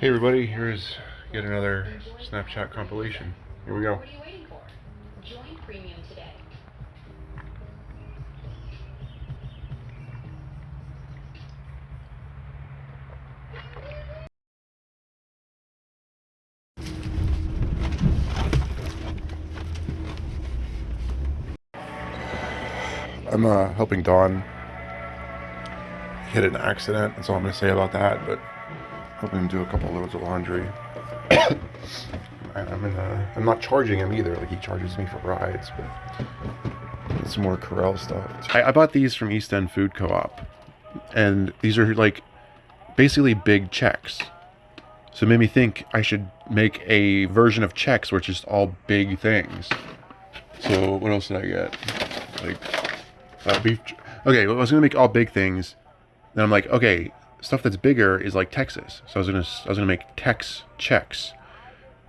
Hey everybody, here's yet another Snapchat compilation. Here we go. What are you waiting for? Join Premium today. I'm uh, helping Don hit an accident. That's all I'm gonna say about that. But helping him do a couple loads of laundry. I'm in a, I'm not charging him either. Like he charges me for rides, but some more Corel stuff. I, I bought these from East End Food Co-op, and these are like basically big Chex. So it made me think I should make a version of Chex it's just all big things. So what else did I get? Like uh, beef. Okay, well, I was gonna make all big things. Then I'm like, okay, stuff that's bigger is like Texas. So I was gonna I was gonna make Tex Chex.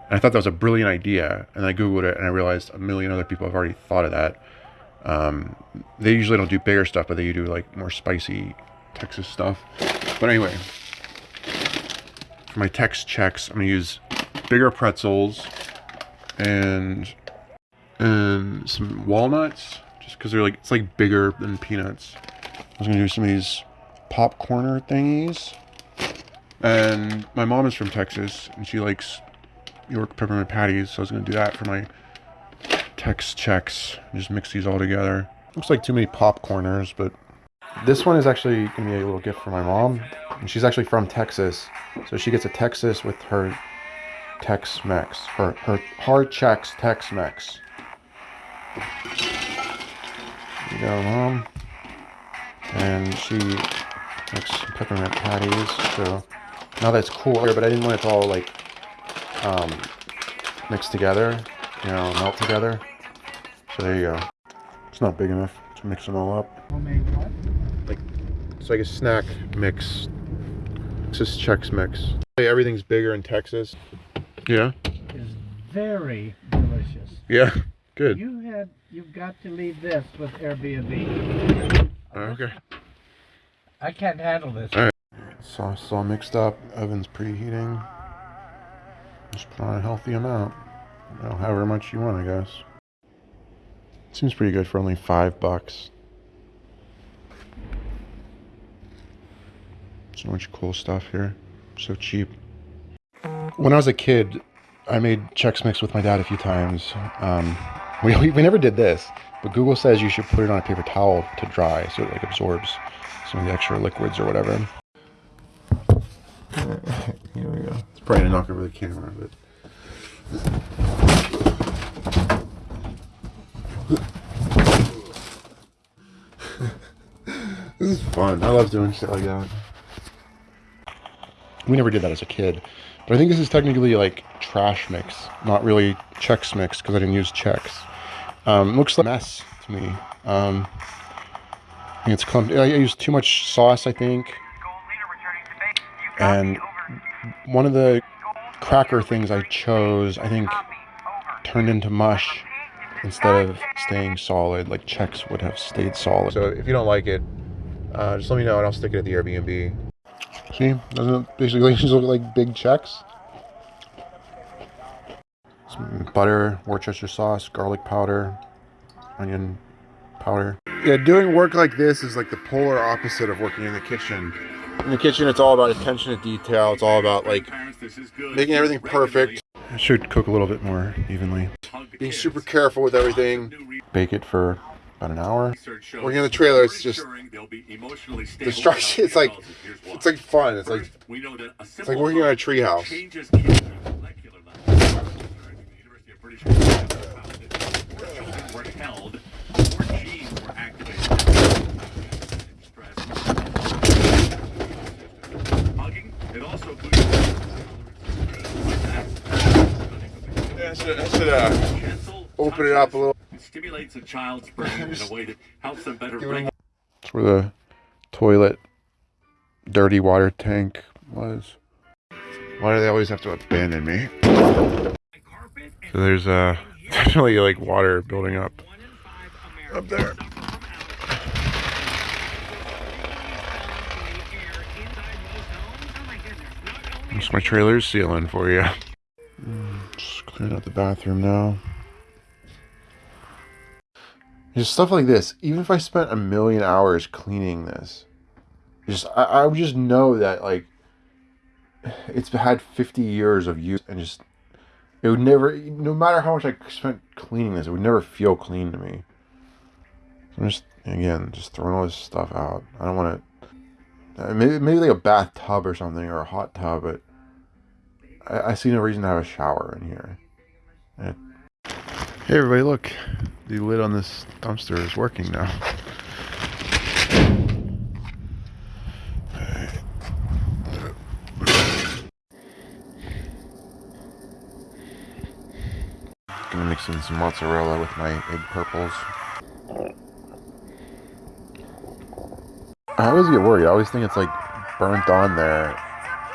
And I thought that was a brilliant idea. And I googled it and I realized a million other people have already thought of that. Um, they usually don't do bigger stuff, but they do like more spicy Texas stuff. But anyway, for my Tex Chex, I'm gonna use bigger pretzels and and some walnuts just because they're like it's like bigger than peanuts. I was gonna do some of these popcorner thingies. And my mom is from Texas and she likes York peppermint patties, so I was gonna do that for my Tex Chex. Just mix these all together. Looks like too many popcorners, but this one is actually gonna be a little gift for my mom. And she's actually from Texas, so she gets a Texas with her Tex-Mex, her her hard checks Tex-Mex. There you go, mom. And she makes peppermint patties. So now that's cooler, but I didn't want it to all like um, mix together, you know, melt together. So there you go. It's not big enough to mix them all up. Like, it's like a snack mix. Texas Chex mix. Hey, everything's bigger in Texas. Yeah. is very delicious. Yeah. Good. You had you've got to leave this with Airbnb. Okay. I can't handle this. All right. Sauce is all mixed up. Oven's preheating. Just put on a healthy amount. Know, however much you want, I guess. Seems pretty good for only five bucks. So much cool stuff here. So cheap. When I was a kid, I made Chex Mix with my dad a few times. Um, we, we never did this, but Google says you should put it on a paper towel to dry so it like absorbs some of the extra liquids or whatever. Here we go. It's probably gonna knock over the camera, but. this is fun. I love doing shit like that. We never did that as a kid. But I think this is technically like trash mix, not really Chex mix because I didn't use Chex. Um, looks like a mess to me. Um, I think it's. I used too much sauce, I think. And one of the cracker things I chose, I think, turned into mush instead of staying solid. Like Chex would have stayed solid. So if you don't like it, uh, just let me know and I'll stick it at the Airbnb. See, doesn't it basically just look like big Chex? Some butter, Worcestershire sauce, garlic powder, onion powder. Yeah, doing work like this is like the polar opposite of working in the kitchen. In the kitchen, it's all about attention to detail. It's all about like making everything perfect. I should cook a little bit more evenly. Being super careful with everything. Bake it for about an hour. Working in the trailer, it's just destruction. It's like it's like fun. It's like it's like working on a treehouse. I should, I should uh, open it up a little. It stimulates a child's brain in a way that helps them better regulate That's where the toilet dirty water tank was. Why do they always have to abandon me? So there's uh, definitely like water building up up there. That's my trailer's ceiling for you. Mm, Just clearing out the bathroom now. Just stuff like this. Even if I spent a million hours cleaning this, just I, I would just know that like it's had 50 years of use and just it would never no matter how much i spent cleaning this it would never feel clean to me so i'm just again just throwing all this stuff out i don't want to maybe, maybe like a bathtub or something or a hot tub but i, I see no reason to have a shower in here hey everybody look the lid on this dumpster is working now Gonna mix in some mozzarella with my egg purples. I always get worried. I always think it's like burnt on there.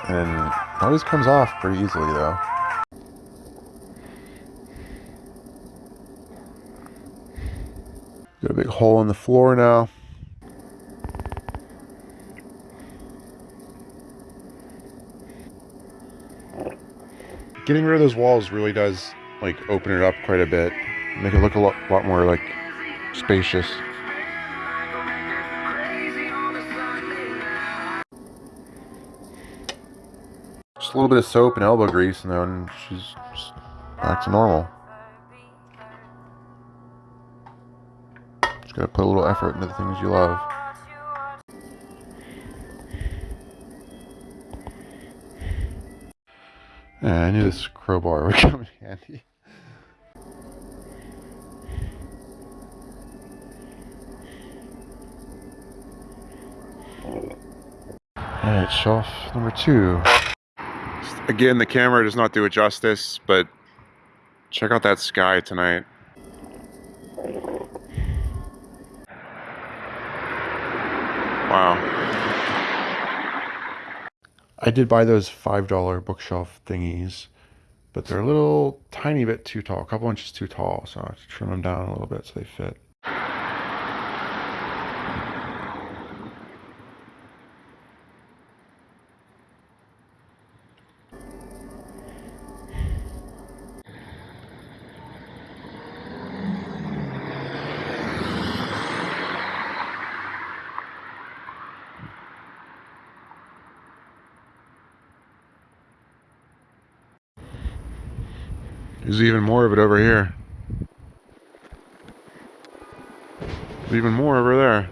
And always comes off pretty easily though. Got a big hole in the floor now. Getting rid of those walls really does like open it up quite a bit, make it look a lot, lot more like spacious. A little bit of soap and elbow grease, and then she's back to normal. Just gotta put a little effort into the things you love. Yeah, I knew this crowbar would come in handy. Alright, shelf number two. Again, the camera does not do it justice, but check out that sky tonight. Wow. I did buy those $5 bookshelf thingies, but they're a little tiny bit too tall, a couple inches too tall, so I have to trim them down a little bit so they fit. There's even more of it over here. There's even more over there.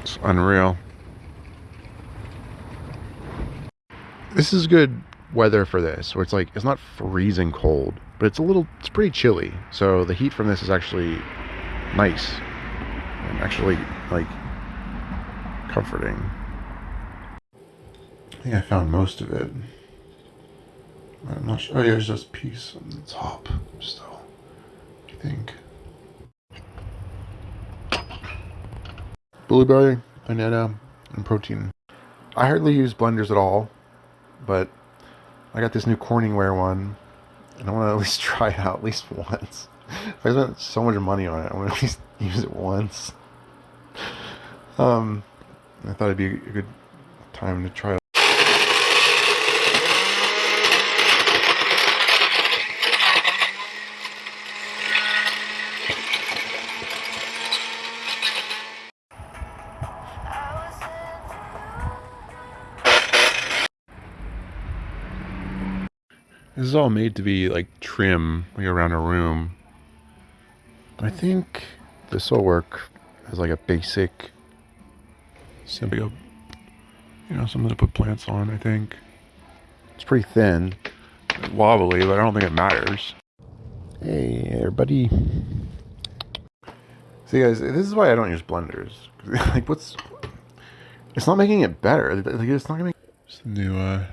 It's unreal. This is good weather for this, where it's like, it's not freezing cold, but it's a little, it's pretty chilly. So the heat from this is actually nice. And actually, like, comforting. I think I found most of it. I'm not sure. Oh, yeah, there's just a piece on the top still. I think. Blueberry, banana, and protein. I hardly use blenders at all, but I got this new Corningware one, and I want to at least try it out at least once. I spent so much money on it, I want to at least use it once. Um, I thought it'd be a good time to try. This is all made to be like trim, like around a room. I think this will work as like a basic Simply, you know, something to put plants on, I think. It's pretty thin, wobbly, but I don't think it matters. Hey, everybody. See, guys, this is why I don't use blenders. like, what's... It's not making it better. Like, it's not gonna make... It's the new, uh,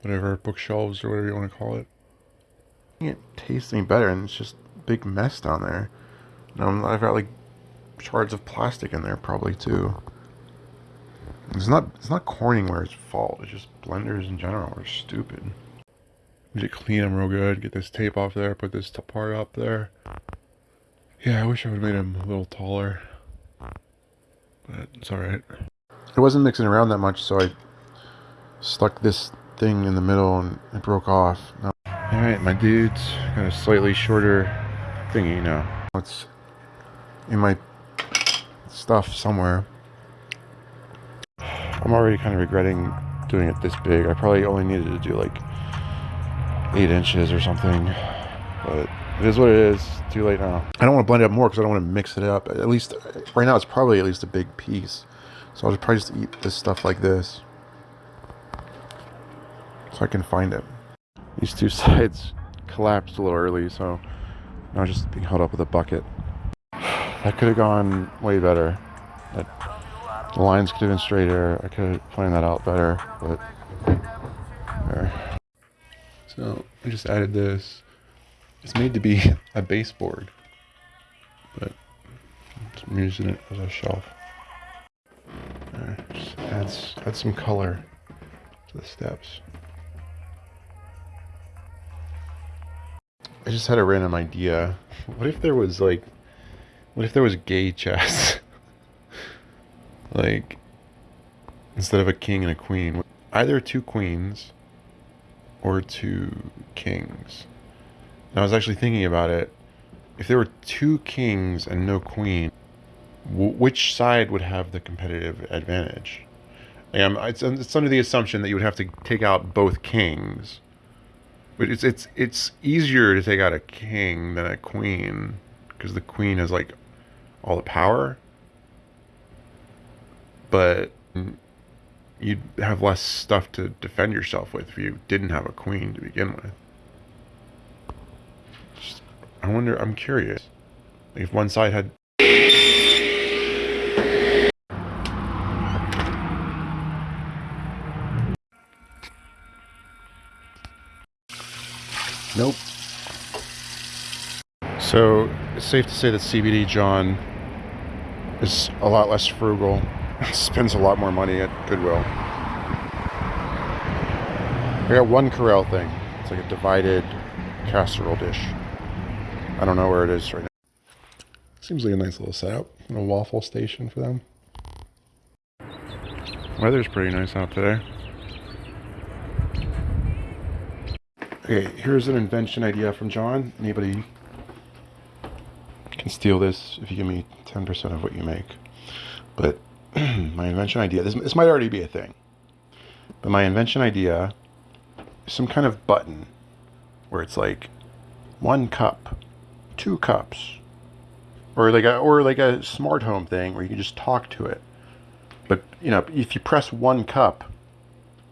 whatever, bookshelves or whatever you want to call it. It tastes any better, and it's just a big mess down there. And I've got, like, shards of plastic in there, probably, too. It's not it's not Corningware's fault. It's just blenders in general are stupid. Need to clean them real good. Get this tape off there. Put this part up there. Yeah, I wish I would have made him a little taller. But it's alright. It wasn't mixing around that much, so I stuck this thing in the middle and it broke off. Now- Alright, my dude's got a slightly shorter thingy now. It's in my stuff somewhere. I'm already kind of regretting doing it this big. I probably only needed to do like eight inches or something. But it is what it is. Too late now. I don't want to blend it up more because I don't want to mix it up. At least right now, it's probably at least a big piece. So I'll just probably just eat this stuff like this. So I can find it. These two sides collapsed a little early, so now it's just being held up with a bucket. That could have gone way better. That, the lines could have been straighter. I could have planned that out better, but there. So I just added this. It's made to be a baseboard, but I'm using it as a shelf. There, just adds add some color to the steps. I just had a random idea. What if there was like, what if there was gay chess? like, instead of a king and a queen, either two queens or two kings. And I was actually thinking about it. If there were two kings and no queen, w- which side would have the competitive advantage? Like, I'm, it's, it's under the assumption that you would have to take out both kings. But it's it's it's easier to take out a king than a queen because the queen has like all the power. But you'd have less stuff to defend yourself with if you didn't have a queen to begin with. Just, I wonder. I'm curious. Like if one side had. Nope. So it's safe to say that CBD John is a lot less frugal. Spends a lot more money at Goodwill. I got one Corel thing. It's like a divided casserole dish. I don't know where it is right now. Seems like a nice little setup. A waffle station for them. Weather's pretty nice out today. Okay, here's an invention idea from John. Anybody can steal this if you give me 10% of what you make. But my invention idea, this, this might already be a thing, but my invention idea is some kind of button where it's like one cup, two cups, or like a, or like a smart home thing where you can just talk to it. But, you know, if you press one cup,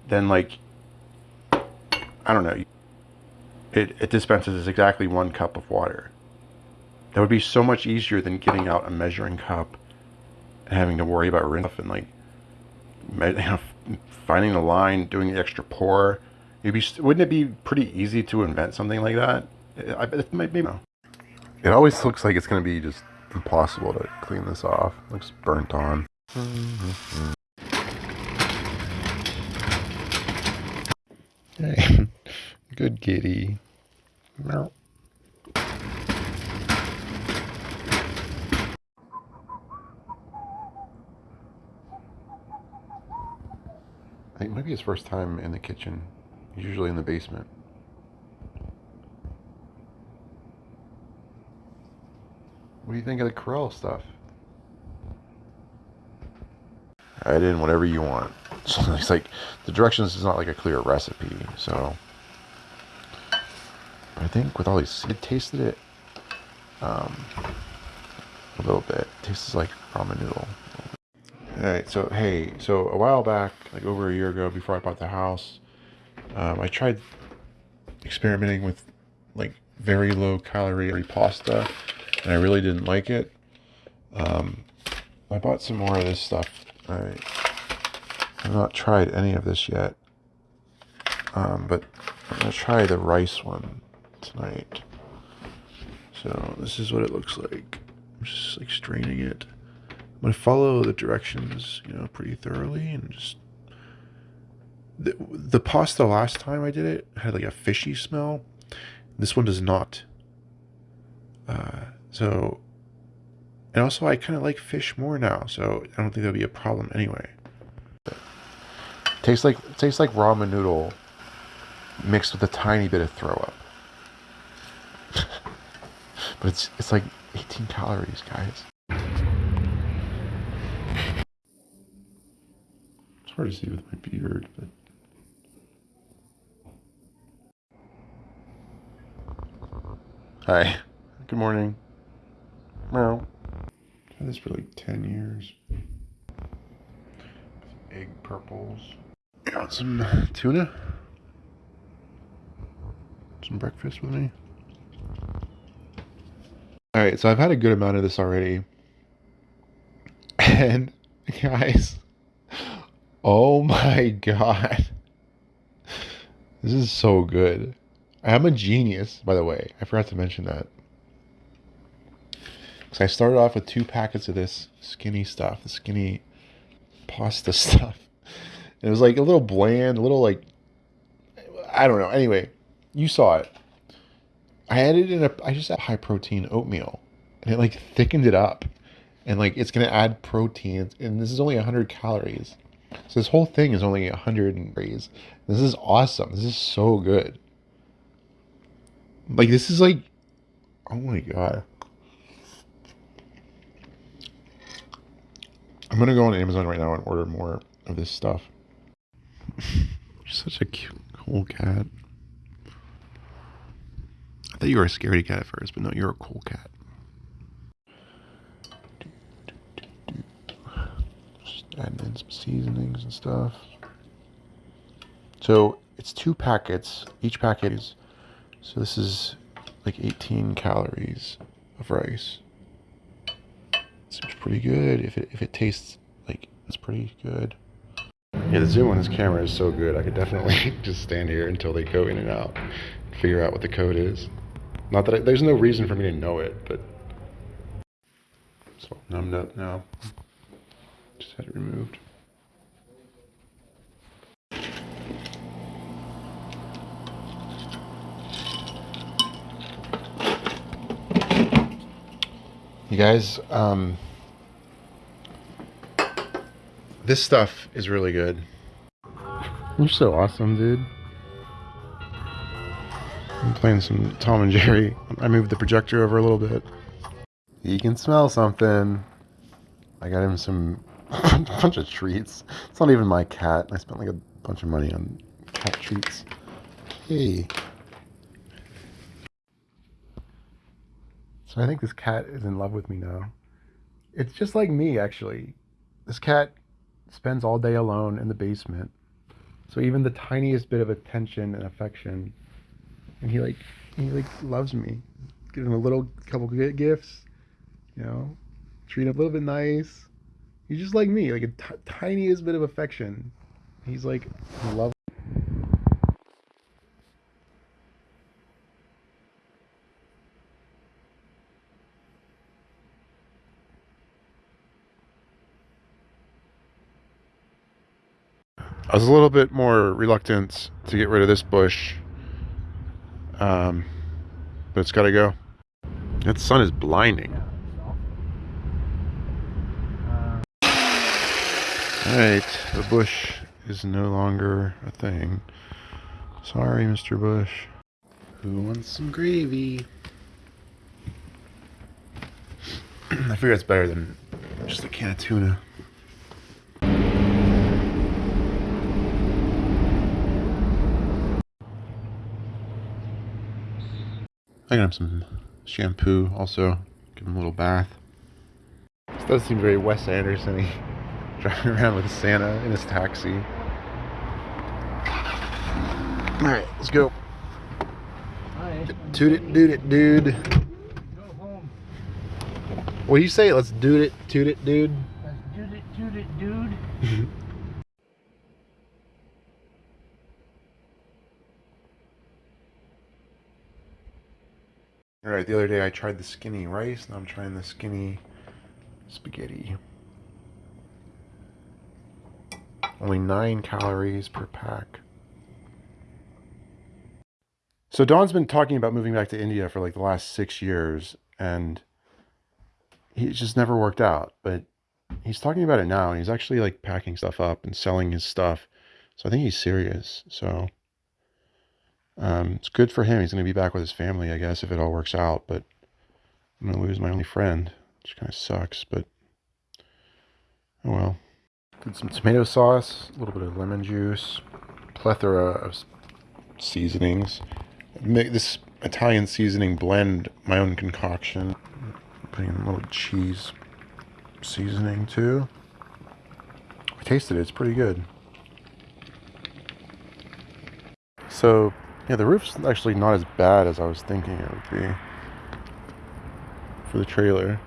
then like, I don't know, it, it dispenses exactly one cup of water. That would be so much easier than getting out a measuring cup having to worry about rinse and like you know, finding the line, doing the extra pour. It'd be, wouldn't it be pretty easy to invent something like that? I bet it might be. It always looks like it's going to be just impossible to clean this off. It looks burnt on. Hey, good kitty. Meow. I think it might be his first time in the kitchen. He's usually in the basement. What do you think of the Corel stuff? Add in whatever you want. So it's like the directions is not like a clear recipe, so I think with all these, it tasted it um, a little bit. It tastes like ramen noodle. All right, so hey, so a while back, like over a year ago, before I bought the house, um, I tried experimenting with like very low calorie pasta, and I really didn't like it. Um, I bought some more of this stuff. I have not tried any of this yet, um, but I'm gonna try the rice one tonight. So this is what it looks like. I'm just like straining it. I'm gonna follow the directions, you know, pretty thoroughly and just the, the pasta last time I did it had like a fishy smell. This one does not. Uh, so And also, I kind of like fish more now, so I don't think that'll be a problem anyway. Tastes like tastes like ramen noodle mixed with a tiny bit of throw up. but it's it's like 18 calories, guys. It's hard to see with my beard, but Hi. Good morning. Meow. Had this for like 10 years. Egg purples. Got some tuna. Some breakfast with me. Alright, so I've had a good amount of this already. And, guys, oh my god. This is so good. I'm a genius, by the way. I forgot to mention that. So I started off with two packets of this skinny stuff, the skinny pasta stuff. It was like a little bland, a little like I don't know. Anyway, you saw it. I added in a I just had high protein oatmeal and it like thickened it up. And like it's gonna add protein and this is only 100 calories. So this whole thing is only 100 calories. This is awesome. This is so good. Like this is like oh my god. I'm gonna go on Amazon right now and order more of this stuff. You're such a cute, cool cat. I thought you were a scaredy cat at first, but no, you're a cool cat. Adding in some seasonings and stuff. So it's two packets. Each packet is so this is like 18 calories of rice. Seems pretty good. If it if it tastes like it's pretty good. Yeah, the zoom on this camera is so good. I could definitely just stand here until they go in and out, and figure out what the code is. Not that I, there's no reason for me to know it, but so numbed up now. Just had it removed. You guys, um, this stuff is really good. You're so awesome, dude. I'm playing some Tom and Jerry. I moved the projector over a little bit. He can smell something. I got him some bunch of treats. It's not even my cat. I spent like a bunch of money on cat treats. Hey. So I think this cat is in love with me now. It's just like me, actually. This cat spends all day alone in the basement. So even the tiniest bit of attention and affection, and he like he like loves me. Give him a little couple gi- gifts, you know, treat him a little bit nice. He's just like me, like a t- tiniest bit of affection. He's like love. I was a little bit more reluctant to get rid of this bush, um, but it's got to go. That sun is blinding. All right, the bush is no longer a thing. Sorry, Mr. Bush. Who wants some gravy? I figure it's better than just a can of tuna. I got him some shampoo also. Give him a little bath. This does seem very Wes Anderson driving around with Santa in his taxi. Alright, let's go. Toot it, doot it, dude. What do you say? Let's doot it, toot it, dude. Let's do it, do it, dude. Alright, the other day I tried the skinny rice, now I'm trying the skinny spaghetti. Only 9 calories per pack. So Don's been talking about moving back to India for like the last six years, and It just never worked out. But he's talking about it now, and he's actually like packing stuff up and selling his stuff. So I think he's serious. So um, it's good for him. He's going to be back with his family, I guess, if it all works out. But I'm going to lose my only friend, which kind of sucks. But oh well. Did some tomato sauce, a little bit of lemon juice, plethora of seasonings. Make this Italian seasoning blend my own concoction. Putting in a little cheese seasoning too. I tasted it, it's pretty good. So, yeah, the roof's actually not as bad as I was thinking it would be for the trailer.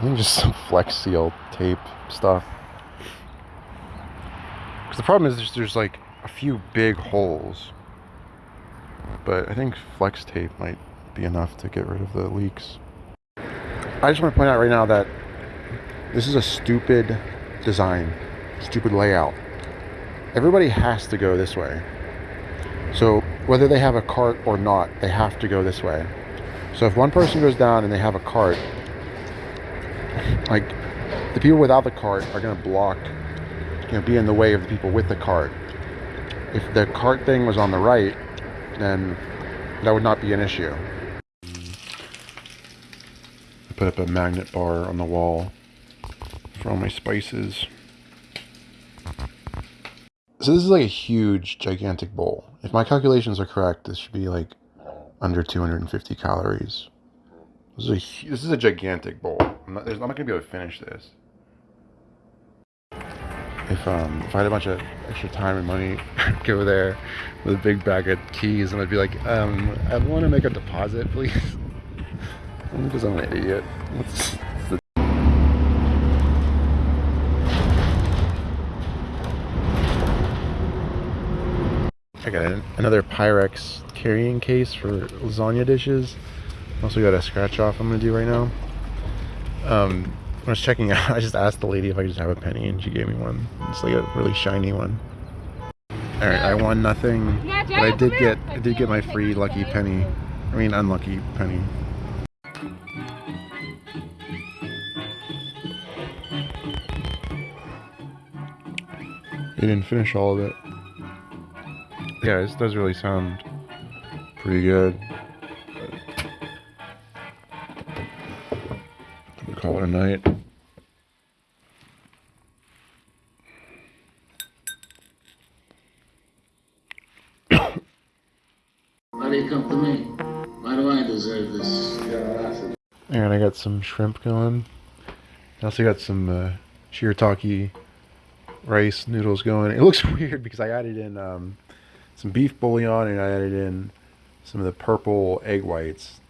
I think just some Flex Seal tape stuff. Because the problem is there's, there's like a few big holes. But I think Flex tape might be enough to get rid of the leaks. I just want to point out right now that this is a stupid design, stupid layout. Everybody has to go this way. So whether they have a cart or not, they have to go this way. So if one person goes down and they have a cart, like the people without the cart are going to block, you know, be in the way of the people with the cart. If the cart thing was on the right, then that would not be an issue. I put up a magnet bar on the wall for all my spices. So this is like a huge, gigantic bowl. If my calculations are correct, this should be like under 250 calories. This is a, this is a gigantic bowl. I'm not, I'm not gonna be able to finish this. If um if I had a bunch of extra time and money, I'd go there with a big bag of keys and I'd be like, um, I want to make a deposit, please. Because I'm an idiot. What's I got an- another Pyrex carrying case for lasagna dishes. Also got a scratch off I'm gonna do right now. Um, when I was checking out, I just asked the lady if I could just have a penny, and she gave me one. It's like a really shiny one. All right, I won nothing, but I did get I did get my free lucky penny. I mean, unlucky penny. You didn't finish all of it. Yeah, this does really sound pretty good. Call it a night. Why do you come to me? Why do I deserve this? And I got some shrimp going. I also got some uh, shirataki rice noodles going. It looks weird because I added in um, some beef bouillon and I added in some of the purple egg whites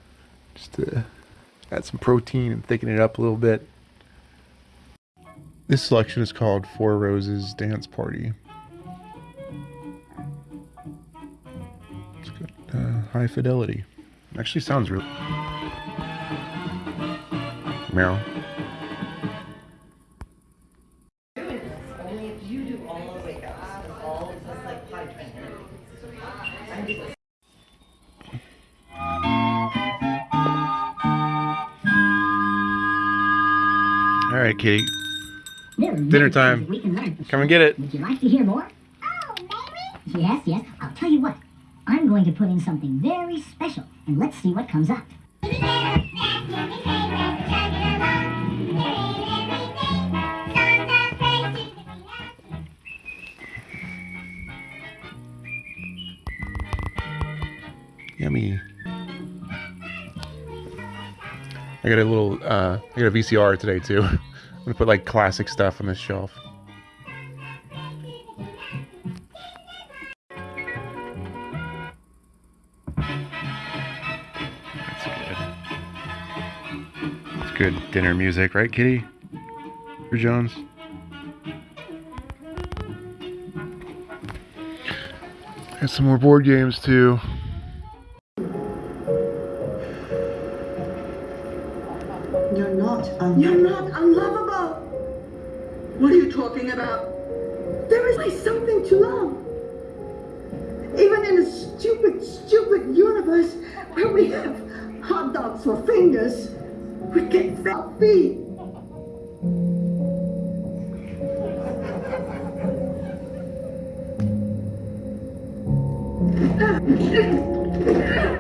just to add some protein and thicken it up a little bit. This selection is called Four Roses Dance Party. It's got uh, high fidelity. Actually sounds real. Meryl. Kitty. There are many Dinner time. We can learn. Come and get it. Would you like to hear more? Oh, maybe? Yes, yes. I'll tell you what. I'm going to put in something very special, and let's see what comes up. Yummy. I got a little, uh, I got a VCR today too. I'm gonna put like classic stuff on this shelf. That's good. It's good dinner music, right, Kitty? For Jones. Got some more board games too. You're not You're not. What are you talking about? There is like something to love. Even in a stupid, stupid universe where we have hot dogs for fingers. We get fat feet.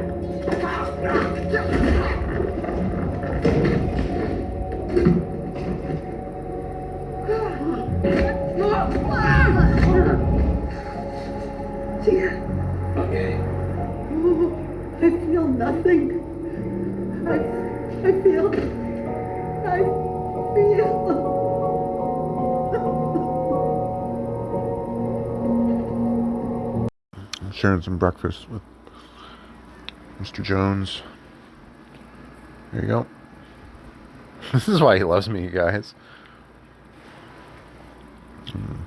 sharing some breakfast with Mr. Jones. There you go. This is why he loves me, you guys. Mm.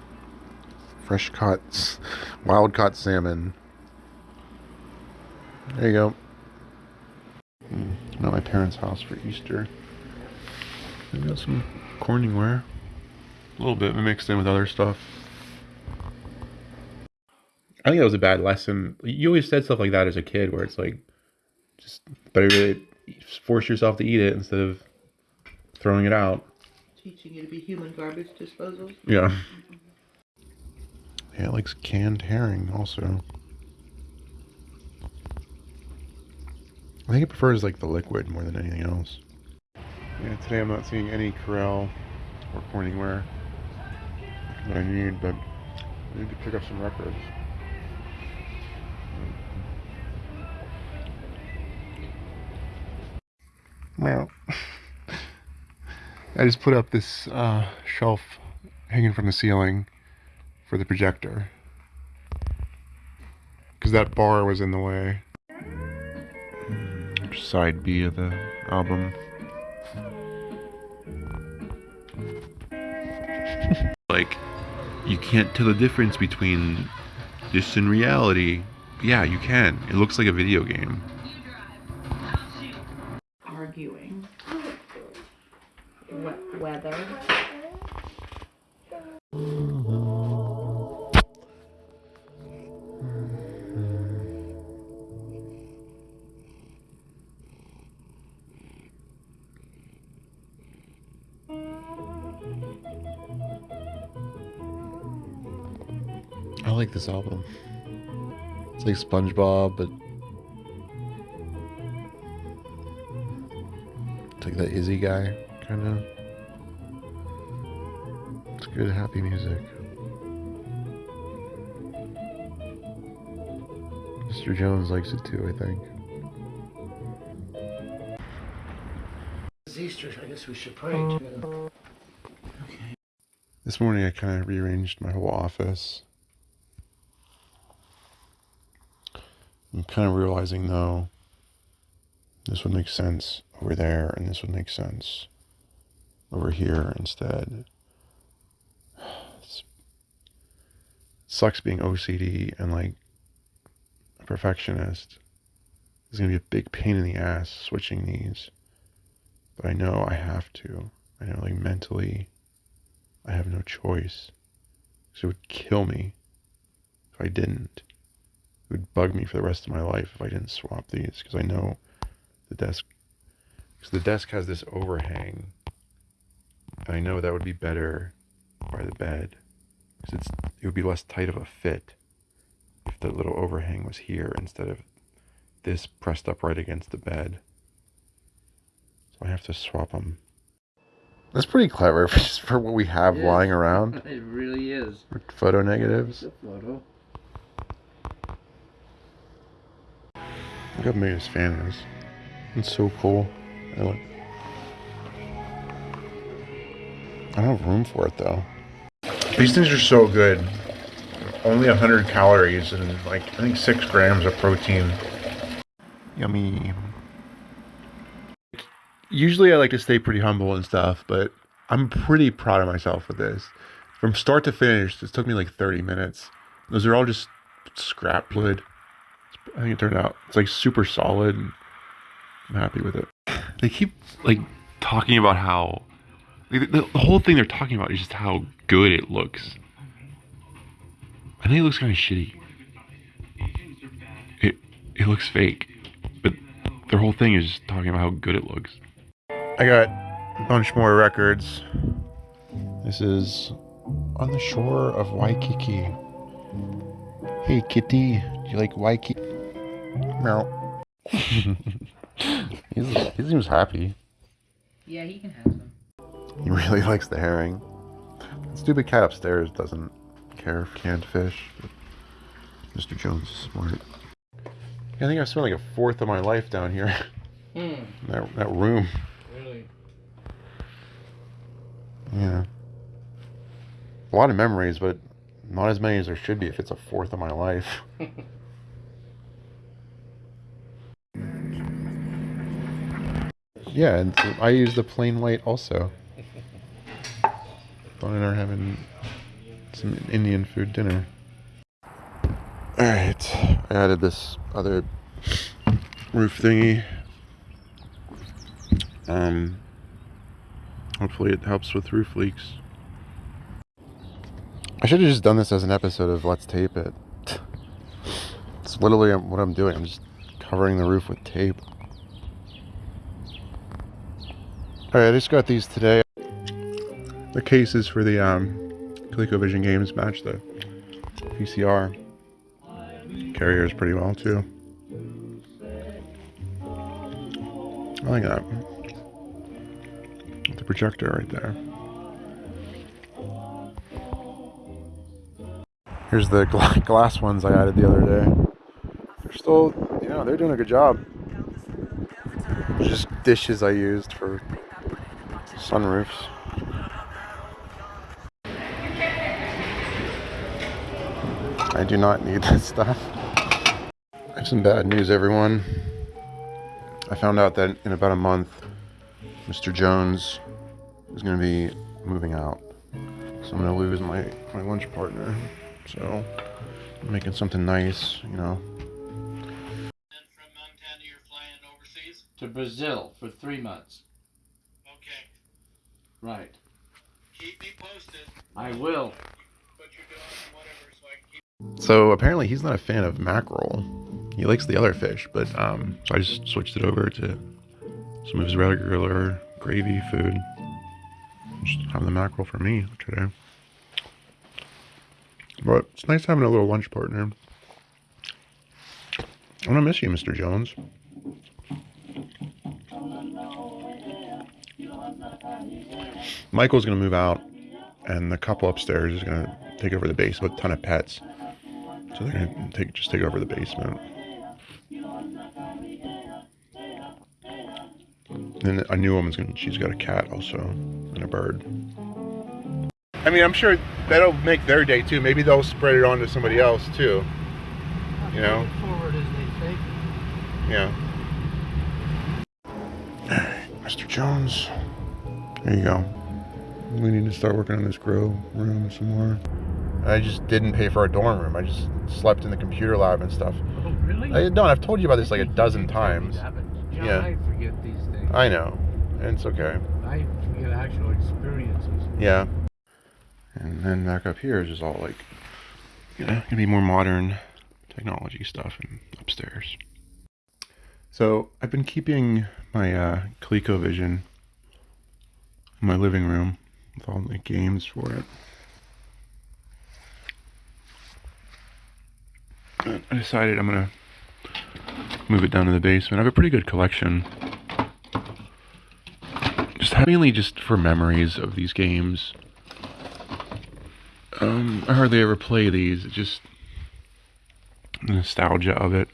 Fresh caught, wild caught salmon. There you go. Mm. I'm at my parents' house for Easter. I got some Corningware. A little bit mixed in with other stuff. I think that was a bad lesson. You always said stuff like that as a kid, where it's like, just better to force yourself to eat it instead of throwing it out. Teaching you to be human garbage disposal. Yeah. Yeah, it likes canned herring also. I think it prefers like the liquid more than anything else. Yeah, today I'm not seeing any Corel or Corningware that I need, but I need to pick up some records. Well, I just put up this uh, shelf hanging from the ceiling for the projector because that bar was in the way. Side B of the album. like, you can't tell the difference between this and reality. Yeah, you can. It looks like a video game. Arguing. We- weather. I like this album. It's like SpongeBob, but it's like that Izzy guy, kind of. It's good, happy music. Mr. Jones likes it too, I think. It's Easter. I guess we should pray too. This morning I kind of rearranged my whole office. I'm kind of realizing though, this would make sense over there, and this would make sense over here instead. It's- sucks being OCD and like a perfectionist. It's gonna be a big pain in the ass switching these, but I know I have to. I know like mentally. I have no choice. So it would kill me if I didn't. It would bug me for the rest of my life if I didn't swap these because I know the desk. Because the desk has this overhang. And I know that would be better by the bed. Because it's it would be less tight of a fit if the little overhang was here instead of this pressed up right against the bed. So I have to swap them. That's pretty clever for, just for what we have Yeah. lying around. It really is. Photo negatives. It's photo. Look how big his fan is. It's so cool. I. I don't have room for it though. These things are so good. Only 100 calories and like I think 6 grams of protein. Yummy. Usually I like to stay pretty humble and stuff, but I'm pretty proud of myself with this. From start to finish, this took me like 30 minutes. Those are all just scrap wood. I think it turned out it's like super solid. I'm happy with it. They keep like talking about how like, the, the whole thing they're talking about is just how good it looks. I think it looks kind of shitty. It it looks fake, but their whole thing is just talking about how good it looks. I got a bunch more records. This is on the shore of Waikiki. Hey kitty, do you like Waikiki? Meow. He's, he seems happy. Yeah, he can have some. He really likes the herring. The stupid cat upstairs doesn't care for canned fish. Mr. Jones is smart. I think I've spent like a fourth of my life down here. Hmm. that, that room. Really? Yeah. A lot of memories, but not as many as there should be if it's a fourth of my life. yeah, and I use the plain white also. Don and I are having some Indian food dinner. Alright, I added this other roof thingy. Um, hopefully it helps with roof leaks. I should have just done this as an episode of Let's Tape It. It's literally what I'm doing. I'm just covering the roof with tape. Alright, I just got these today. The cases for the um, ColecoVision games match the PCR Carriers pretty well too. I like that. The projector right there. Here's the gla glass ones I added the other day. They're still, you know, they're doing a good job. Just dishes I used for sunroofs. I do not need this stuff. I have some bad news, everyone. I found out that in about a month, Mr. Jones is going to be moving out. So I'm going to lose my, my lunch partner. So I'm making something nice, you know. from Montana, you're flying overseas? To Brazil for three months. Okay. Right. Keep me posted. I will. What you're doing and whatever, so I can keep. So apparently he's not a fan of mackerel. He likes the other fish, but um, so I just switched it over to some of his regular gravy food. Just have the mackerel for me today. But it's nice having a little lunch partner. I'm gonna miss you, Mr. Jones. Michael's gonna move out, and the couple upstairs is gonna take over the basement with a ton of pets. So they're gonna take just take over the basement. And a new woman's gonna she's got a cat also and a bird. I mean, I'm sure that'll make their day too. Maybe they'll spread it on to somebody else too. You know? Forward as they say. Yeah. Mr. Jones. There you go. We need to start working on this grow room some more. I just didn't pay for a dorm room. I just slept in the computer lab and stuff. Oh, really? I don't. I've told you about this like a dozen times. Yeah, but John, Yeah. I forget these things. I know. It's okay. I forget actual experiences. Yeah. And then back up here is just all like, you know, gonna be more modern technology stuff and upstairs. So I've been keeping my uh, ColecoVision in my living room with all the games for it. But I decided I'm gonna move it down to the basement. I have a pretty good collection. Just mainly just for memories of these games. Um, I hardly ever play these. It's just the nostalgia of it.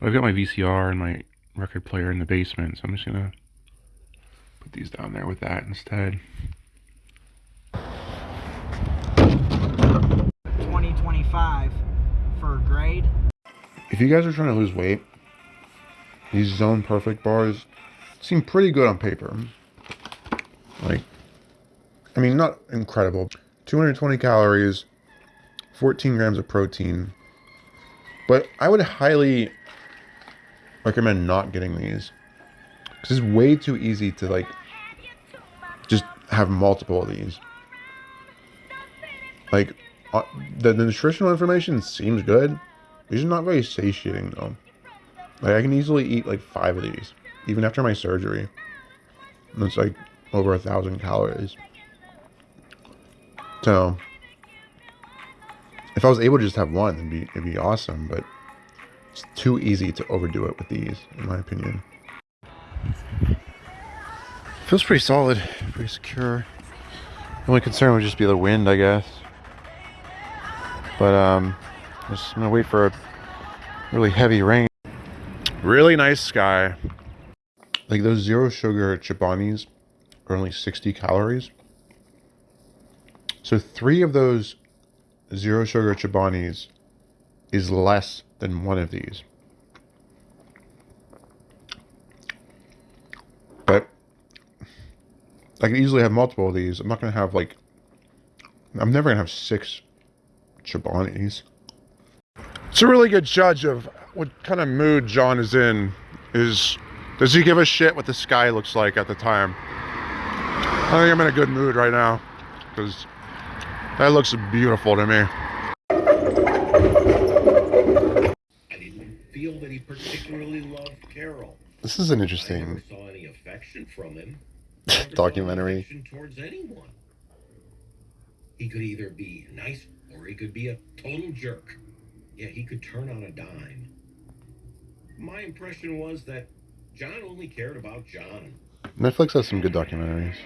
I've got my VCR and my record player in the basement, so I'm just gonna put these down there with that instead. 2025 for grade. If you guys are trying to lose weight, these Zone Perfect bars seem pretty good on paper. Like, I mean, not incredible. 220 calories, 14 grams of protein. But I would highly recommend not getting these. Because it's way too easy to, like, just have multiple of these. Like, uh, the, the nutritional information seems good. These are not very satiating, though. Like I can easily eat like five of these, even after my surgery. And it's like over a thousand calories. So if I was able to just have one, it'd be it'd be awesome. But it's too easy to overdo it with these, in my opinion. Feels pretty solid, pretty secure. The only concern would just be the wind, I guess. But um, just I'm gonna wait for a really heavy rain. Really nice sky. Like those zero sugar Chobanis are only 60 calories. So three of those zero sugar Chobanis is less than one of these. But I can easily have multiple of these. I'm not gonna have like I'm never gonna have six Chobanis. It's a really good judge of what kind of mood John is in. Is does he give a shit what the sky looks like at the time? I think I'm in a good mood right now because that looks beautiful to me. I didn't feel that he particularly loved Carol. This is an I interesting never saw any affection from him. Documentary. towards anyone. He could either be nice or he could be a total jerk. Yeah, he could turn on a dime. My impression was that John only cared about John. Netflix has some good documentaries.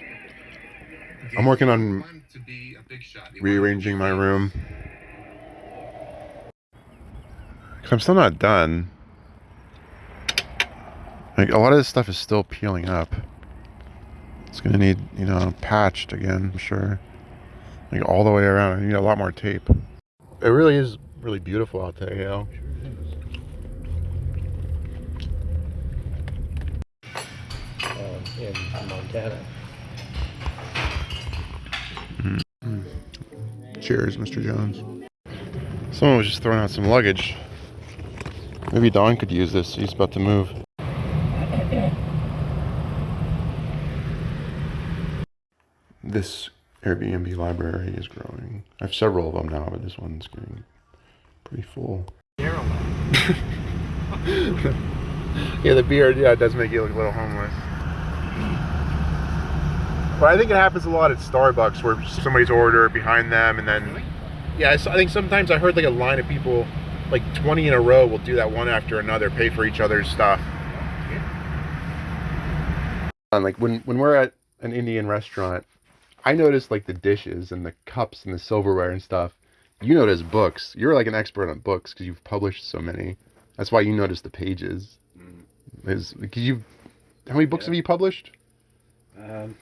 I'm working on rearranging my room. 'Cause I'm still not done. Like a lot of this stuff is still peeling up. It's gonna need, you know, patched again, I'm sure. Like all the way around. I need a lot more tape. It really is really beautiful out there, you know. Um, in Montana. Cheers, Mr. Jones. Someone was just throwing out some luggage. Maybe Don could use this. He's about to move. This Airbnb library is growing. I have several of them now, but this one's getting pretty full. yeah, the beard, yeah, it does make you look a little homeless. But I think it happens a lot at Starbucks where somebody's order behind them and then yeah, I think sometimes I heard like a line of people like 20 in a row will do that one after another, pay for each other's stuff. And like when when we're at an Indian restaurant, I notice like the dishes and the cups and the silverware and stuff. You notice books. You're like an expert on books because you've published so many. That's why you notice the pages. Is because you how many books have you published? Um,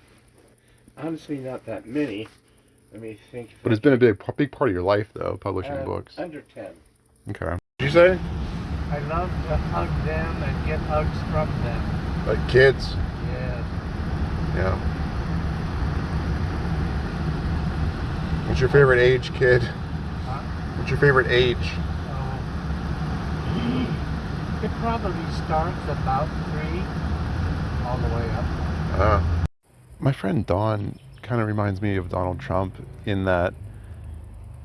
honestly, not that many. Let me think. But it's been a big big part of your life though, publishing Uh, books. Under 10. Okay. Did you say? I love to hug them and get hugs from them. Like kids. Yes. Yeah. What's your favorite age, kid? Huh? What's your favorite age? Uh, it probably starts about three, all the way up. Uh, my friend Don kind of reminds me of Donald Trump in that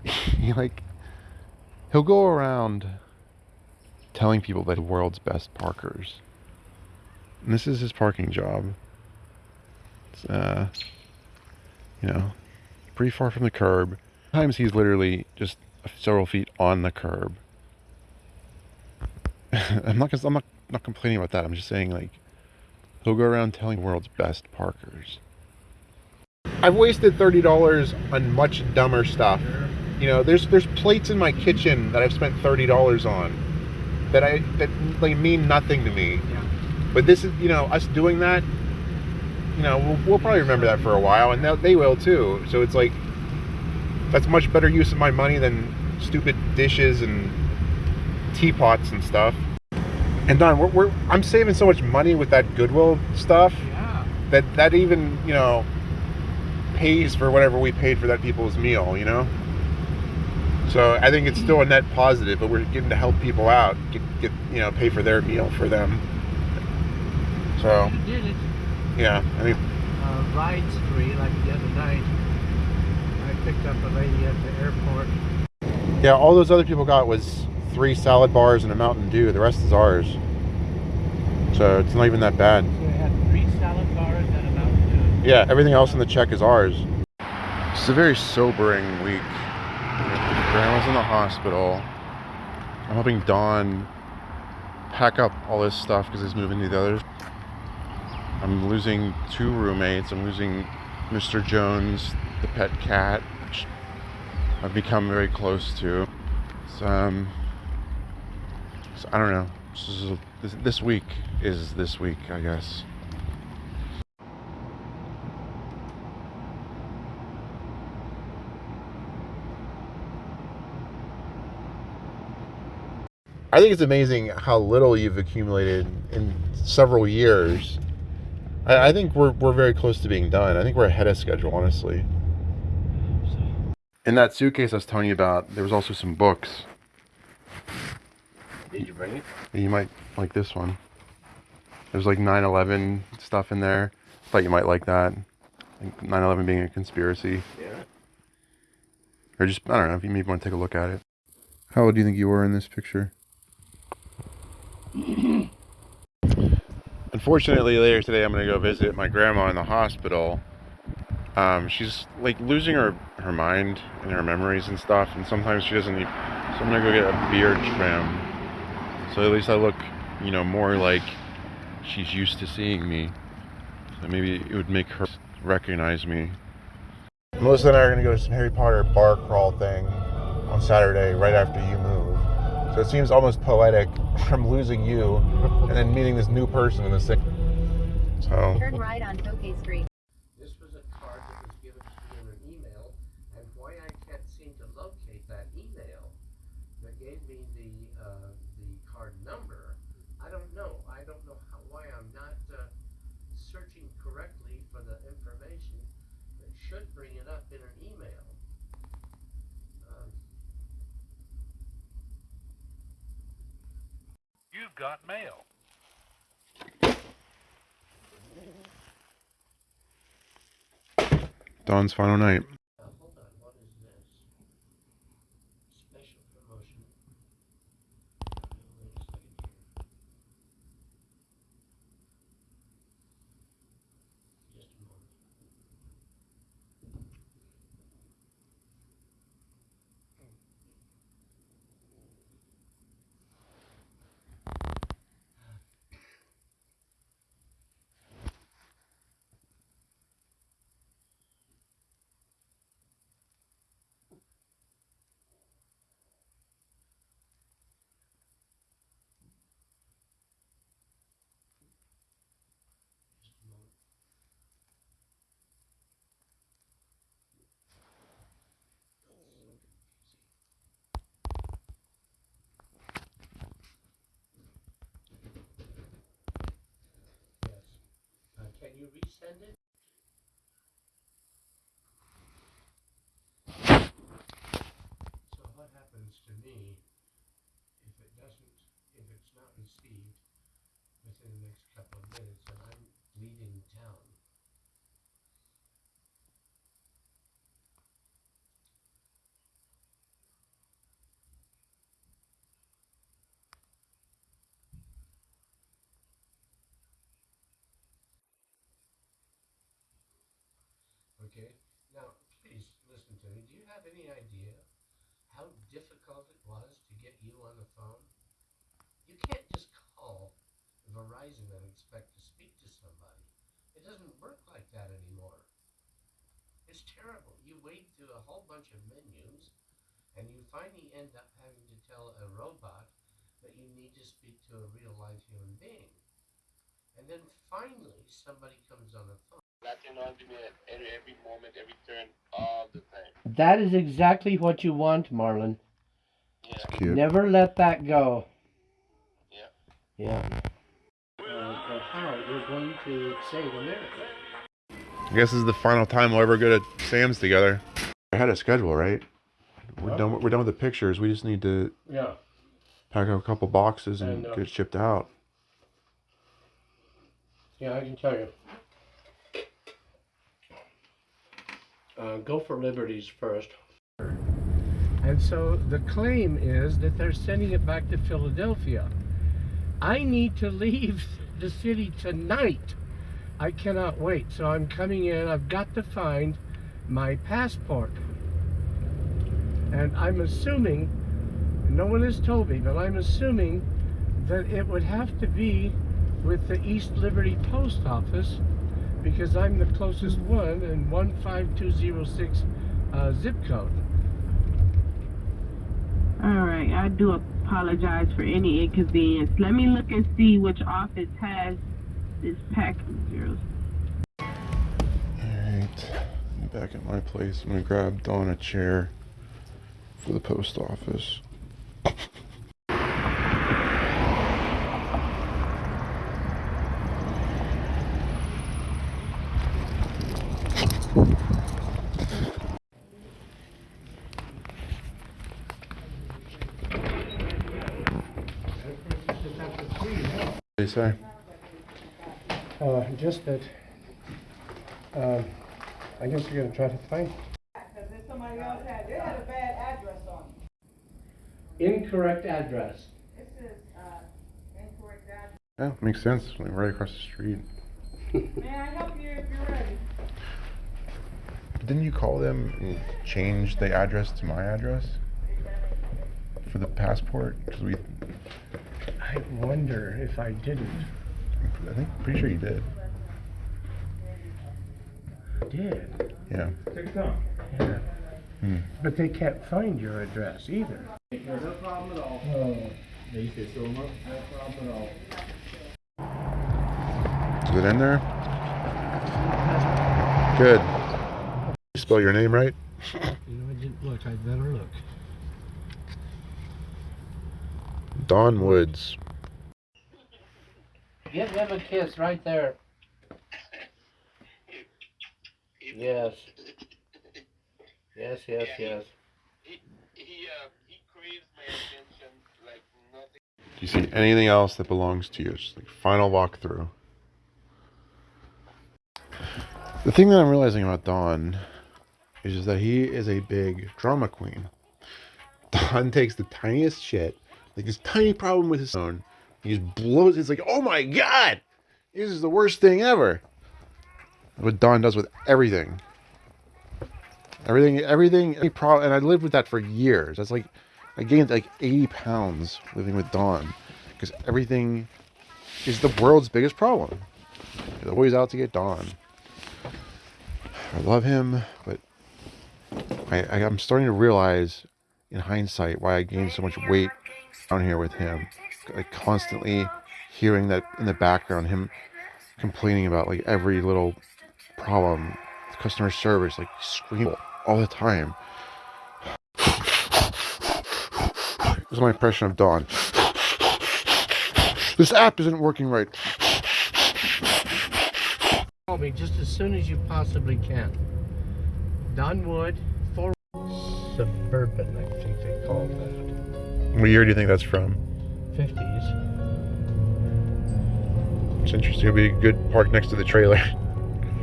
he like he'll go around telling people that the world's best parkers. And this is his parking job. It's uh you know, pretty far from the curb. Sometimes he's literally just several feet on the curb. I'm not I'm not not complaining about that. I'm just saying like he'll go around telling the world's best parkers. I've wasted thirty dollars on much dumber stuff. You know, there's there's plates in my kitchen that I've spent thirty dollars on that I that like mean nothing to me. But this is you know us doing that. You know, we'll, we'll probably remember that for a while, and they'll- they will too. So it's like that's much better use of my money than stupid dishes and teapots and stuff. And Don, we're, we're I'm saving so much money with that Goodwill stuff Yeah. that that even you know pays for whatever we paid for that people's meal you know so i think it's still a net positive but we're getting to help people out get, get you know pay for their meal for them so You did it. Yeah i think Uh, rides free, like the other night. I picked up a lady at the airport. yeah all those other people got was three salad bars and a mountain dew the rest is ours So it's not even that bad. So we had three salad bars and a Mountain Dew. Yeah, everything else in the check is ours. It's a very sobering week. Grandma's in the hospital. I'm helping Don pack up all this stuff because he's moving to the others. I'm losing two roommates. I'm losing Mr. Jones, the pet cat, which I've become very close to. So, um, so I don't know. This, is this, this week is this week, I guess. I think it's amazing how little you've accumulated in several years. I, I think we're, we're very close to being done. I think we're ahead of schedule, honestly. In that suitcase I was telling you about, there was also some books. Did you bring it? You might like this one. There's like 9/11 stuff in there. Thought you might like that. 9/11 being a conspiracy, Yeah. or just I don't know if you maybe want to take a look at it. How old do you think you were in this picture? Unfortunately, later today I'm gonna go visit my grandma in the hospital. Um, she's like losing her her mind and her memories and stuff, and sometimes she doesn't. Need, so I'm gonna go get a beard trim, so at least I look, you know, more like she's used to seeing me. So maybe it would make her recognize me. Melissa and I are gonna go to some Harry Potter bar crawl thing on Saturday, right after you. So it seems almost poetic from losing you and then meeting this new person in the sick. So Turn right on Tokay Street. This was a card that was given to me in an email, and why I can't seem to locate that email that gave me the, uh, the card number, I don't know. I don't know how, why I'm not, uh, searching correctly for the information that should bring it up in an email. Um, You've got mail. Don's final night. Now, hold on, what is this? Special promotion. Wait a second here. Just a moment. Just a moment. Yes. Uh, can you resend it? So what happens to me if it doesn't, if it's not received within the next couple of minutes I'm leaving town? Okay, now please listen to me. Do you have any idea how difficult it was to get you on the phone? You can't Verizon and expect to speak to somebody. It doesn't work like that anymore. It's terrible. You wade through a whole bunch of menus and you finally end up having to tell a robot that you need to speak to a real live human being. And then finally somebody comes on the phone. every, every moment, every turn, all the time. That is exactly what you want, Marlon. It's cute. Never let that go. Yeah. Yeah. How we're going to save America. I guess this is the final time we'll ever go to Sam's together. I had a schedule, right? We're Well- done. We're done with the pictures. We just need to Yeah. pack up a couple boxes and And, uh, get it shipped out. Yeah, I can tell you. Uh, go for liberties first. And so the claim is that they're sending it back to Philadelphia. I need to leave the city tonight. I cannot wait. So I'm coming in. I've got to find my passport. And I'm assuming, no one has told me, but I'm assuming that it would have to be with the East Liberty Post Office because I'm the closest one in 15206 uh, zip code. All right, I do apologize for any inconvenience. Let me look and see which office has this package. Zeros. Alright. I'm back at my place. I'm gonna grab Don a chair for the post office. What do you say? Uh, just that, um, I guess you're gonna try to find. Because if somebody else had, they had a bad address on. Incorrect address. This is, uh, incorrect address. Yeah, makes sense. Like right across the street. May I help you if you're ready? Didn't you call them and change the address to my address for the passport? Because we, I wonder if I didn't. I think, pretty sure you did. Did. Yeah. Yeah. Hmm. But they can't find your address either. No problem at all. Oh. Thank you so much. No problem at all. Is it in there? Good. You spell your name right? You know, I didn't look. I'd better look. Don Woods. Give him a kiss right there. Yes. Yes, yes, yes. He, he, uh, he craves my attention like nothing. Do you see anything else that belongs to you? Just like final walkthrough. The thing that I'm realizing about Don is just that he is a big drama queen. Don takes the tiniest shit, like this tiny problem with his phone, he just blows. It's like, oh my god, this is the worst thing ever. What Don does with everything, everything, everything, any problem, and I lived with that for years. That's like, I gained like 80 pounds living with Don, because everything is the world's biggest problem. Always out to get Don. I love him, but I, I'm starting to realize in hindsight why I gained so much weight down here with him. Like constantly hearing that in the background, him complaining about like every little problem, customer service, like screaming all the time. This is my impression of Don. This app isn't working right. Call me just as soon as you possibly can. Don Wood, for Suburban, I think they call that. What year do you think that's from? 50s. It's interesting. It'll be a good park next to the trailer.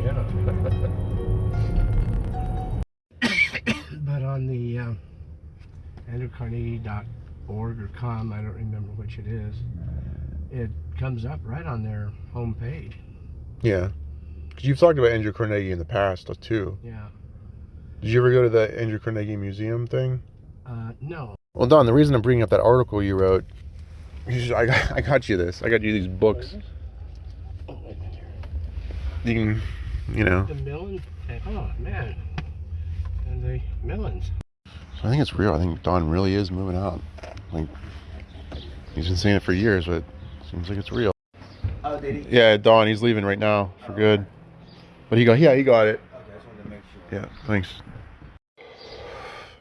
Yeah. but on the um, andrewcarnegie.org or com, I don't remember which it is, it comes up right on their homepage. Yeah. Because you've talked about Andrew Carnegie in the past, uh, too. Yeah. Did you ever go to the Andrew Carnegie Museum thing? Uh, no. Well, Don, the reason I'm bringing up that article you wrote, you should- I got, I got you this. I got you these books. Oh, you can, you know. The Millen? Oh, man. And the Millens. So I think it's real. I think Don really is moving out. Like, he's been saying it for years, but it seems like it's real. Oh, did he? Yeah, Don, he's leaving right now for good. But he got, yeah, he got it. Okay, I just wanted to make sure. Yeah, thanks.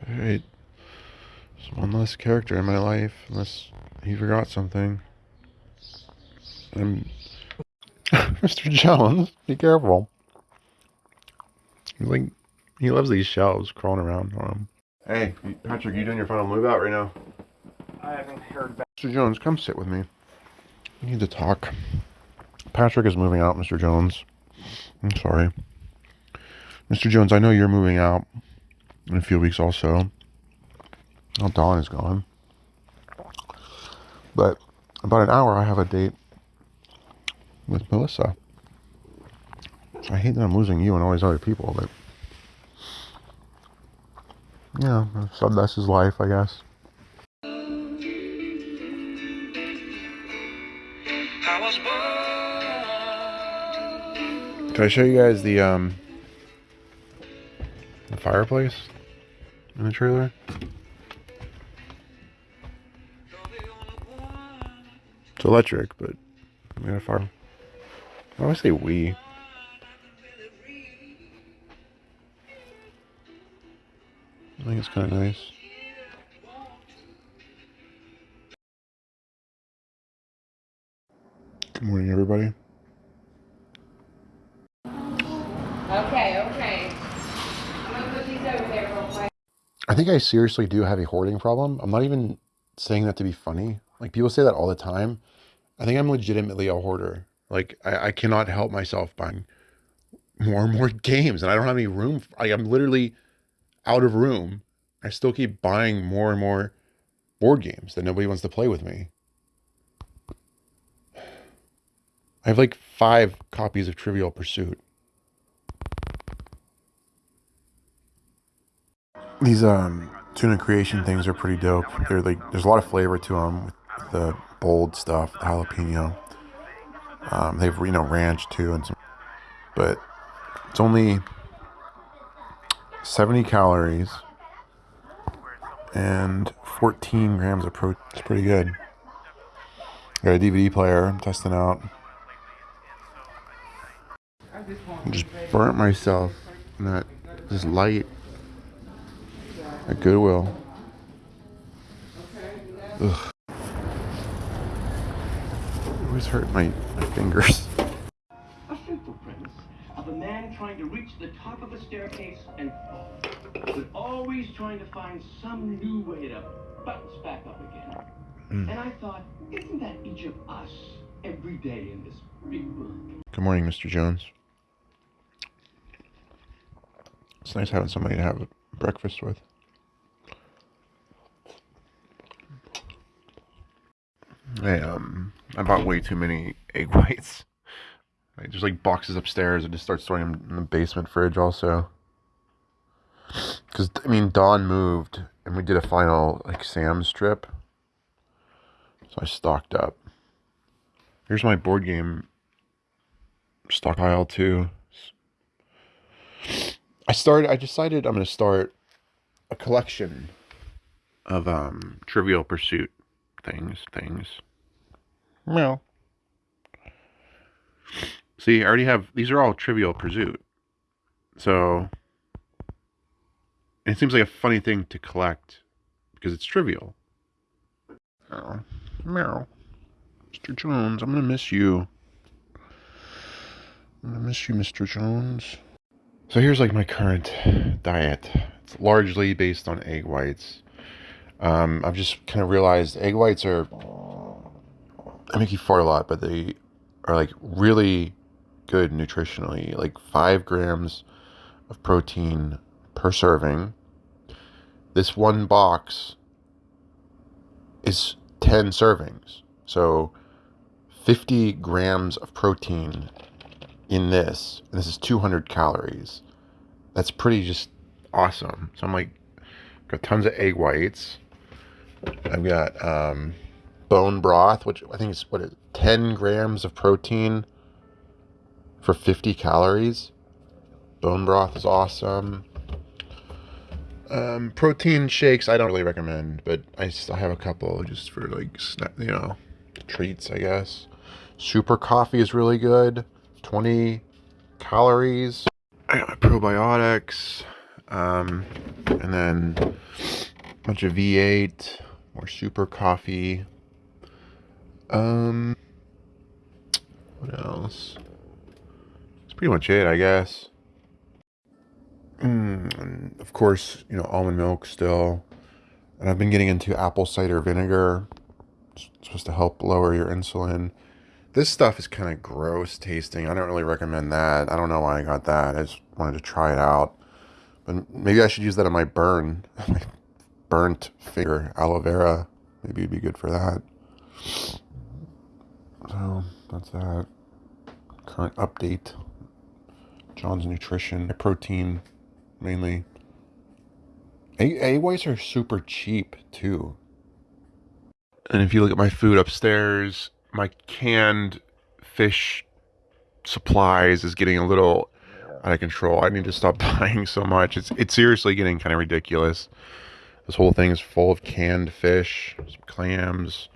Alright. There's one less character in my life, unless he forgot something. I'm... Mr. Jones, be careful. He's like, he loves these shelves crawling around on him. Hey, Patrick, you doing your final move out right now? I haven't heard back. Mr. Jones, come sit with me. We need to talk. Patrick is moving out, Mr. Jones. I'm sorry. Mr. Jones, I know you're moving out in a few weeks also. Oh, Don is gone. But about an hour, I have a date with Melissa. I hate that I'm losing you and all these other people, but yeah, so that's his life, I guess. Can I show you guys the um the fireplace in the trailer? It's electric, but we got a fire. Why do I say we? I think it's kind of nice. Good morning, everybody. Okay, okay. I'm gonna put these over there real quick. I think I seriously do have a hoarding problem. I'm not even saying that to be funny. Like people say that all the time. I think I'm legitimately a hoarder. Like I, I cannot help myself buying more and more games, and I don't have any room. Like I'm literally out of room. I still keep buying more and more board games that nobody wants to play with me. I have like five copies of Trivial Pursuit. These um tuna creation things are pretty dope. They're like there's a lot of flavor to them with the bold stuff, the jalapeno. Um, they've you know ranch too and some, but it's only 70 calories and 14 grams of protein. It's pretty good. Got a DVD player. I'm testing out. I just burnt myself in that this light at Goodwill. Ugh. Always hurt my, my fingers. A simple premise of a man trying to reach the top of a staircase and fall, but always trying to find some new way to bounce back up again. Mm. And I thought, isn't that each of us every day in this big book? Good morning, Mr. Jones. It's nice having somebody to have breakfast with. I um I bought way too many egg whites. Like, there's like boxes upstairs. I just start storing them in the basement fridge also. Cause I mean Don moved and we did a final like Sam's trip. So I stocked up. Here's my board game stockpile too. I started I decided I'm gonna start a collection of um Trivial Pursuit things, things. Well. See, I already have these are all Trivial Pursuit. So it seems like a funny thing to collect because it's trivial. Oh, Meryl. Mr. Jones, I'm gonna miss you. I'm gonna miss you, Mr. Jones. So here's like my current diet. It's largely based on egg whites. Um, I've just kind of realized egg whites are, I make you fart a lot, but they are like really good nutritionally. Like five grams of protein per serving. This one box is 10 servings. So 50 grams of protein in this. And this is 200 calories. That's pretty just awesome. So I'm like, got tons of egg whites. I've got um, bone broth, which I think is what is 10 grams of protein for 50 calories. Bone broth is awesome. Um, protein shakes I don't really recommend, but I still have a couple just for like you know treats, I guess. Super coffee is really good. 20 calories. I got my probiotics, um, and then a bunch of V8, more super coffee. Um, what else? That's pretty much it, I guess. Mm, of course, you know, almond milk still. And I've been getting into apple cider vinegar. It's supposed to help lower your insulin. This stuff is kind of gross tasting. I don't really recommend that. I don't know why I got that. I just wanted to try it out. But maybe I should use that on my burn. my burnt finger. Aloe vera. Maybe it'd be good for that. So, that's that. current update. John's Nutrition, protein mainly. A whites are super cheap too. And if you look at my food upstairs, my canned fish supplies is getting a little out of control. I need to stop buying so much. It's it's seriously getting kind of ridiculous. This whole thing is full of canned fish, some clams,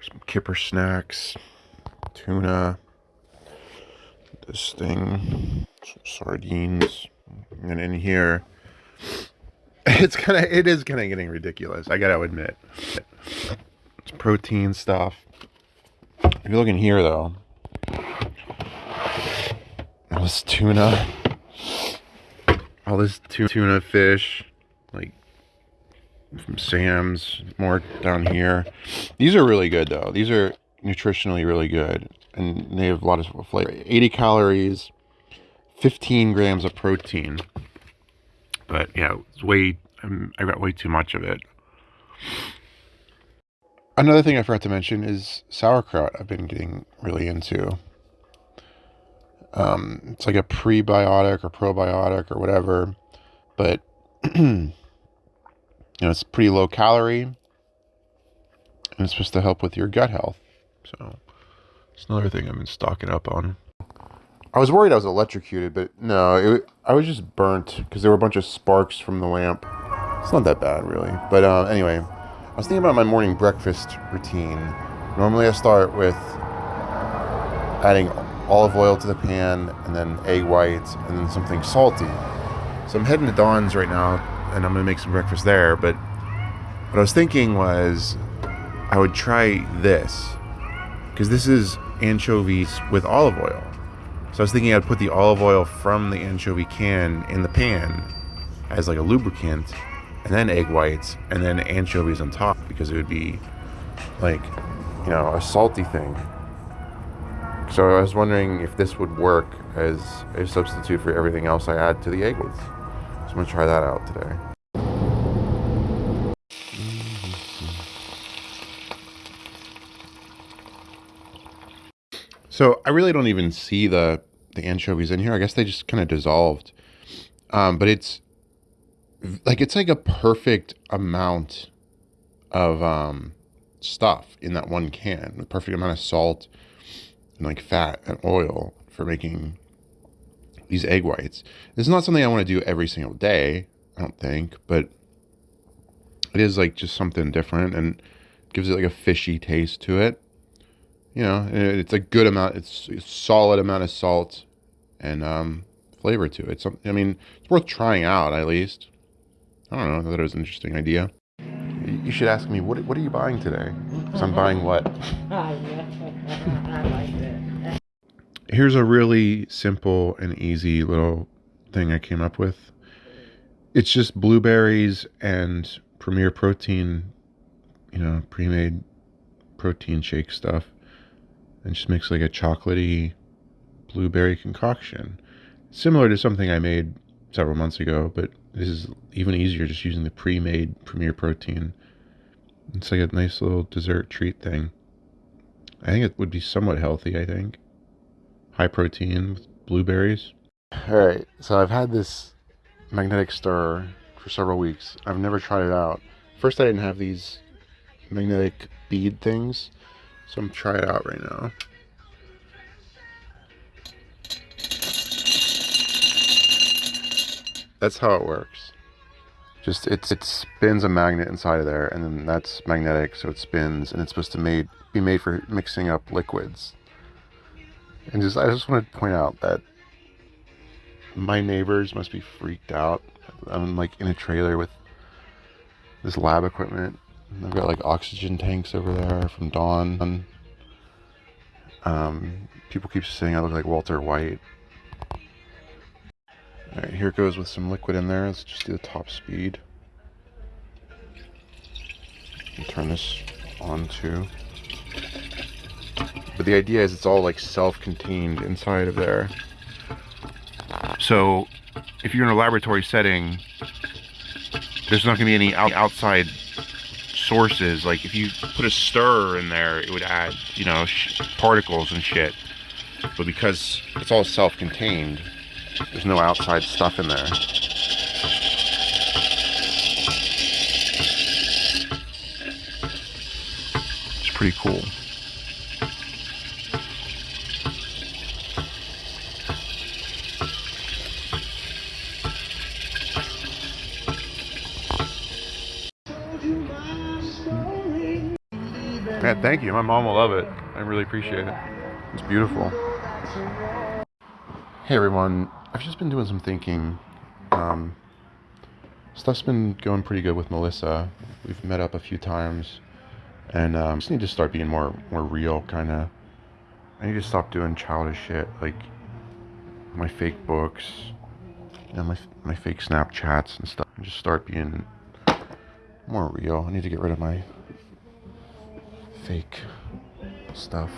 some kipper snacks, tuna, this thing, sardines, and in here, it's kind of it is kind of getting ridiculous. I gotta admit, it's protein stuff. If you look in here, though, all this tuna, all this tuna fish, like from Sam's, more down here. These are really good though. These are nutritionally really good, and they have a lot of flavor. 80 calories, 15 grams of protein. But yeah, it's way um, I got way too much of it. Another thing I forgot to mention is sauerkraut. I've been getting really into. Um, it's like a prebiotic or probiotic or whatever, but know, it's pretty low calorie and it's supposed to help with your gut health. So it's another thing I've been stocking up on. I was worried I was electrocuted, but no, it, I was just burnt because there were a bunch of sparks from the lamp. It's not that bad, really. But uh, anyway, I was thinking about my morning breakfast routine. Normally, I start with adding olive oil to the pan and then egg whites and then something salty. So I'm heading to Don's right now and I'm gonna make some breakfast there. But what I was thinking was I would try this because this is anchovies with olive oil. So I was thinking I'd put the olive oil from the anchovy can in the pan as like a lubricant and then egg whites and then anchovies on top because it would be like, you know, a salty thing. So I was wondering if this would work as a substitute for everything else I add to the egg whites. I'm gonna try that out today. So I really don't even see the the anchovies in here. I guess they just kind of dissolved. Um, but it's like it's like a perfect amount of um, stuff in that one can. The perfect amount of salt and like fat and oil for making these egg whites. This is not something I want to do every single day, I don't think, but it is like just something different and gives it like a fishy taste to it. You know, it's a good amount, it's a solid amount of salt and um, flavor to it. So, I mean, it's worth trying out at least. I don't know, I thought it was an interesting idea. You should ask me, what, what are you buying today? Because I'm buying what? Here's a really simple and easy little thing I came up with. It's just blueberries and Premier Protein, you know, pre-made protein shake stuff. And just makes like a chocolatey blueberry concoction. Similar to something I made several months ago, but this is even easier just using the pre-made Premier Protein. It's like a nice little dessert treat thing. I think it would be somewhat healthy, I think. High protein with blueberries. Alright, so I've had this magnetic stir for several weeks. I've never tried it out. First I didn't have these magnetic bead things, so I'm trying it out right now. That's how it works. Just it's it spins a magnet inside of there, and then that's magnetic, so it spins, and it's supposed to made be made for mixing up liquids. And just I just want to point out that my neighbors must be freaked out. I'm like in a trailer with this lab equipment. I've got like oxygen tanks over there from Don. Um, people keep saying I look like Walter White. Alright, here goes with some liquid in there. Let's just do the top speed. And turn this on too. But the idea is it's all like self-contained inside of there. So if you're in a laboratory setting, there's not to be any outside sources. Like if you put a stir in there, it would add, you know, particles and shit. but because it's all self-contained, there's no outside stuff in there. It's pretty cool. Thank you. My mom will love it. I really appreciate it. It's beautiful. Hey everyone, I've just been doing some thinking. Um, stuff's been going pretty good with Melissa. We've met up a few times, and um, just need to start being more more real, kind of. I need to stop doing childish shit like my fake books, and my my fake Snapchats and stuff, and just start being more real. I need to get rid of my fake stuff.